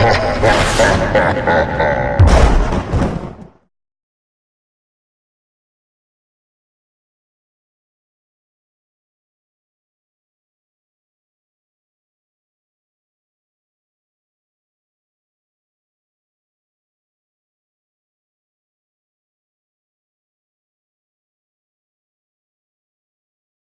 Ha ha ha ha ha ha!